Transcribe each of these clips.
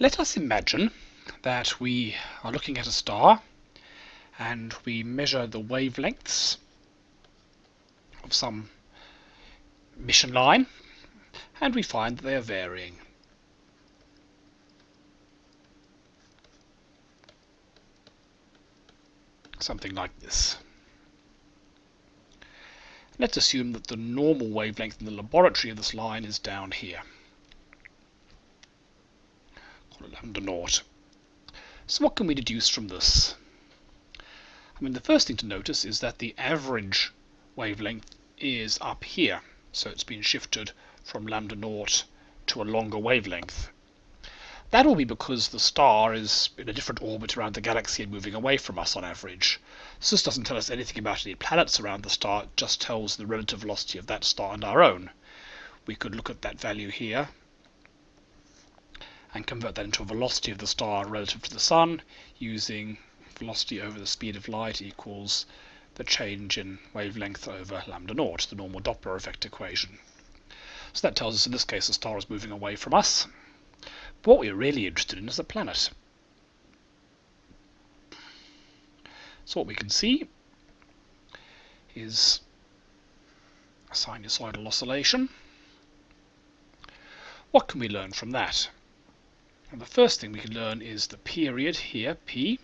Let us imagine that we are looking at a star and we measure the wavelengths of some emission line and we find that they are varying. Something like this. Let's assume that the normal wavelength in the laboratory of this line is down here. Lambda naught. So what can we deduce from this? I mean, the first thing to notice is that the average wavelength is up here. So it's been shifted from lambda naught to a longer wavelength. That will be because the star is in a different orbit around the galaxy and moving away from us on average. So this doesn't tell us anything about any planets around the star, it just tells the relative velocity of that star and our own. We could look at that value here and convert that into a velocity of the star relative to the Sun using velocity over the speed of light equals the change in wavelength over lambda naught, the normal Doppler effect equation. So that tells us in this case the star is moving away from us. But what we're really interested in is the planet. So what we can see is a sinusoidal oscillation. What can we learn from that? And the first thing we can learn is the period here, p.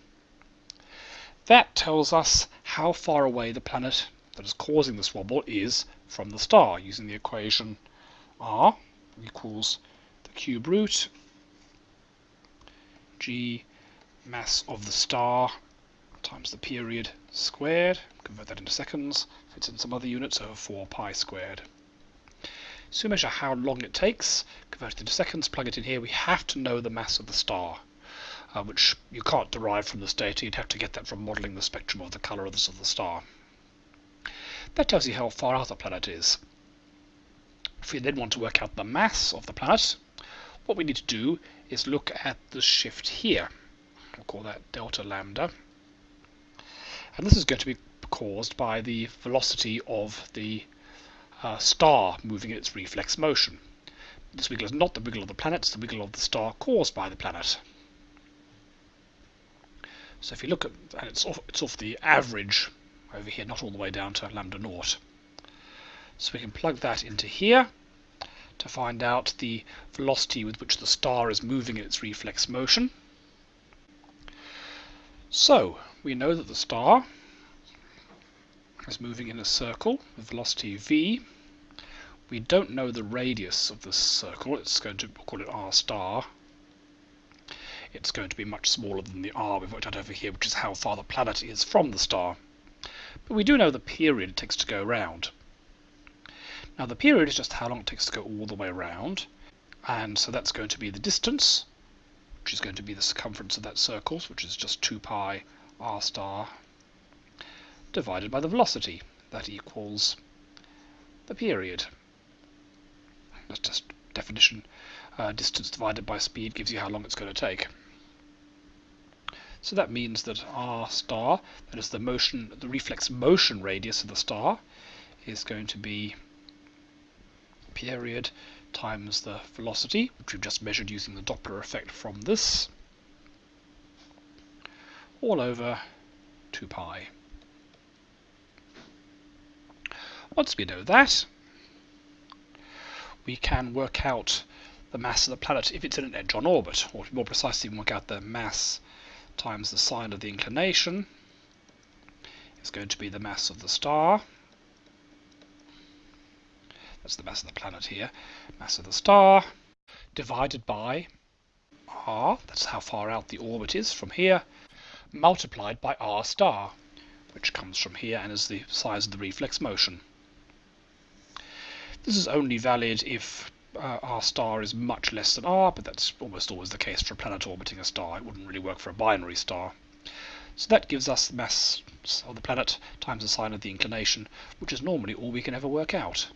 That tells us how far away the planet that is causing this wobble is from the star using the equation r equals the cube root g mass of the star times the period squared, convert that into seconds, fits in some other units, over 4 pi squared. So we measure how long it takes, convert it into seconds, plug it in here, we have to know the mass of the star, uh, which you can't derive from this data, you'd have to get that from modelling the spectrum of the colour of the, of the star. That tells you how far out the planet is. If we then want to work out the mass of the planet, what we need to do is look at the shift here. We'll call that delta lambda. And this is going to be caused by the velocity of the uh, star moving in its reflex motion. This wiggle is not the wiggle of the planet, it's the wiggle of the star caused by the planet. So if you look at, and it's off, it's off the average over here, not all the way down to lambda naught. So we can plug that into here to find out the velocity with which the star is moving in its reflex motion. So we know that the star is moving in a circle with velocity v. We don't know the radius of this circle. It's going to call it r star. It's going to be much smaller than the r we've worked out over here, which is how far the planet is from the star. But we do know the period it takes to go around. Now the period is just how long it takes to go all the way around, and so that's going to be the distance, which is going to be the circumference of that circle, which is just 2 pi r star, divided by the velocity. That equals the period. That's just definition. Uh, distance divided by speed gives you how long it's going to take. So that means that r star, that is the motion, the reflex motion radius of the star, is going to be period times the velocity, which we've just measured using the Doppler effect from this, all over 2 pi. Once we know that, we can work out the mass of the planet if it's in an edge-on orbit, or more precisely work out the mass times the sine of the inclination. Is going to be the mass of the star. That's the mass of the planet here, mass of the star, divided by r, that's how far out the orbit is from here, multiplied by r star, which comes from here and is the size of the reflex motion. This is only valid if uh, r star is much less than r, but that's almost always the case for a planet orbiting a star. It wouldn't really work for a binary star. So that gives us the mass of the planet times the sine of the inclination, which is normally all we can ever work out.